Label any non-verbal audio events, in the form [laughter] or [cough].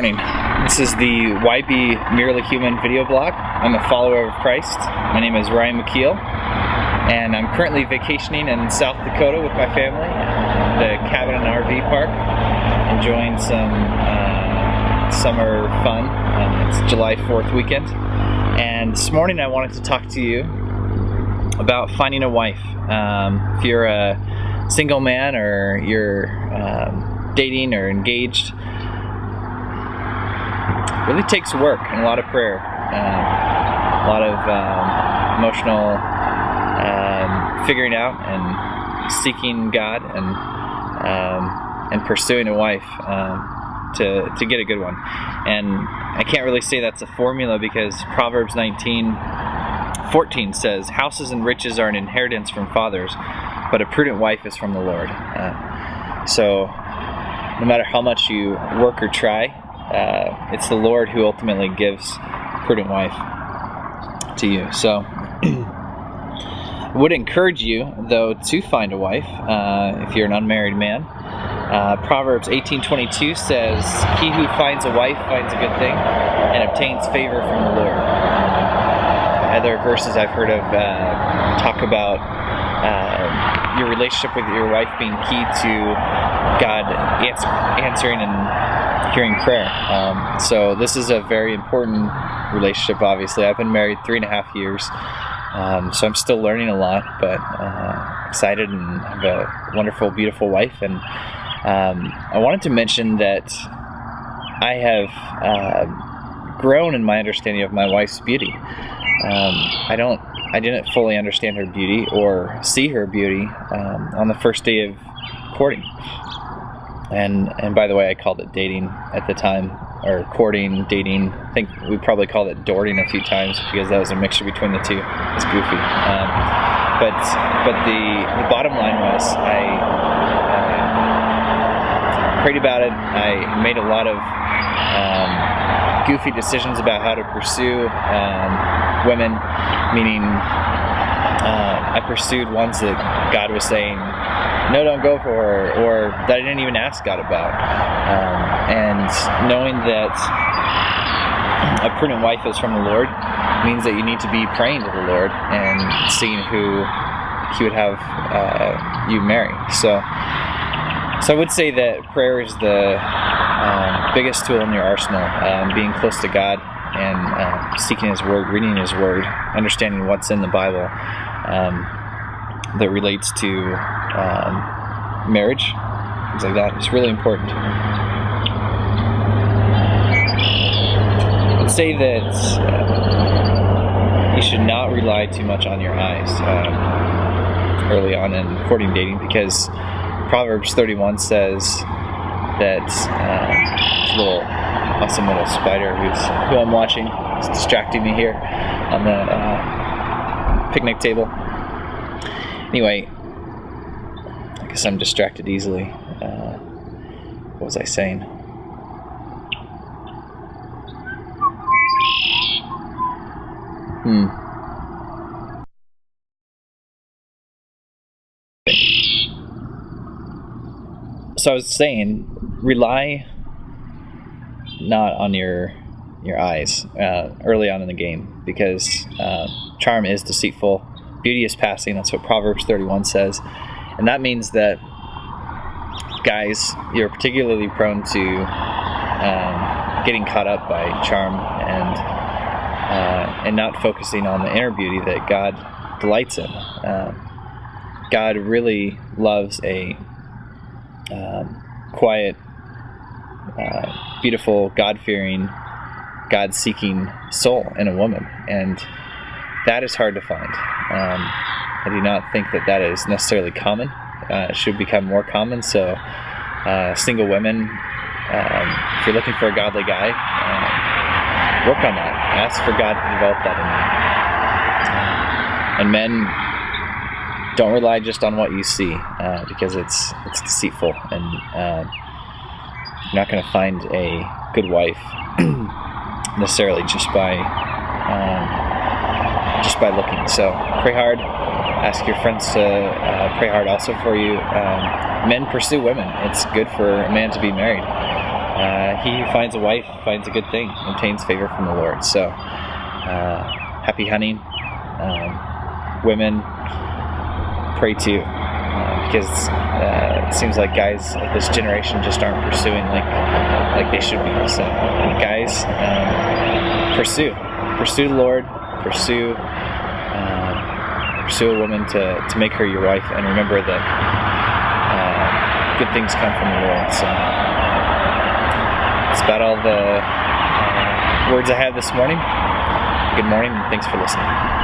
This is the YB Merely Human video blog. I'm a follower of Christ. My name is Ryan McKeel, and I'm currently vacationing in South Dakota with my family, at the cabin and RV park, enjoying some uh, summer fun. Uh, it's July 4th weekend, and this morning I wanted to talk to you about finding a wife. Um, if you're a single man or you're um, dating or engaged, really takes work and a lot of prayer, um, a lot of um, emotional um, figuring out and seeking God and um, and pursuing a wife um, to to get a good one. And I can't really say that's a formula because Proverbs 19. 14 says, Houses and riches are an inheritance from fathers, but a prudent wife is from the Lord. Uh, so, no matter how much you work or try, uh, it's the Lord who ultimately gives prudent wife to you. So, would encourage you, though, to find a wife uh, if you're an unmarried man. Uh, Proverbs 18:22 says, "He who finds a wife finds a good thing and obtains favor from the Lord." Other verses I've heard of uh, talk about uh, your relationship with your wife being key to God answer, answering and hearing prayer. Um, so this is a very important relationship. Obviously, I've been married three and a half years, um, so I'm still learning a lot, but uh, excited and have a wonderful, beautiful wife. And um, I wanted to mention that I have uh, grown in my understanding of my wife's beauty. Um, I don't, I didn't fully understand her beauty or see her beauty um, on the first day of courting and and by the way, I called it dating at the time, or courting, dating. I think we probably called it dorting a few times because that was a mixture between the two. It's goofy. Um, but but the the bottom line was I uh, prayed about it. I made a lot of um, goofy decisions about how to pursue um, women, meaning uh, I pursued ones that God was saying no, don't go for her, or that I didn't even ask God about. Um, and knowing that a prudent wife is from the Lord means that you need to be praying to the Lord and seeing who He would have uh, you marry. So, so I would say that prayer is the um, biggest tool in your arsenal. Um, being close to God and uh, seeking His Word, reading His Word, understanding what's in the Bible. Um, that relates to um, marriage, things like that. It's really important. I'd say that uh, you should not rely too much on your eyes um, early on in courting dating because Proverbs 31 says that uh, little awesome little spider who's who I'm watching is distracting me here on the uh, picnic table Anyway, I guess I'm distracted easily. Uh, what was I saying? Hmm. So I was saying, rely not on your your eyes uh, early on in the game because uh, charm is deceitful beauty is passing. That's what Proverbs 31 says. And that means that guys, you're particularly prone to um, getting caught up by charm and uh, and not focusing on the inner beauty that God delights in. Uh, God really loves a um, quiet, uh, beautiful, God-fearing, God-seeking soul in a woman, and that is hard to find. Um, I do not think that that is necessarily common. Uh, it should become more common. So, uh, single women, um, if you're looking for a godly guy, uh, work on that. Ask for God to develop that in you. and men, don't rely just on what you see uh, because it's it's deceitful, and uh, you're not going to find a good wife [clears throat] necessarily just by. By looking. So pray hard. Ask your friends to uh, pray hard also for you. Um, men pursue women. It's good for a man to be married. uh, he who finds a wife finds a good thing, obtains favor from the Lord. So, uh, happy hunting. Um, women, pray too. Uh, because uh, it seems like guys of this generation just aren't pursuing like like they should be. So, guys, um, pursue, pursue the Lord, pursue pursue a woman to, to make her your wife, and remember that uh, good things come from the Lord. So that's about all the uh, words I have this morning. Good morning, and thanks for listening.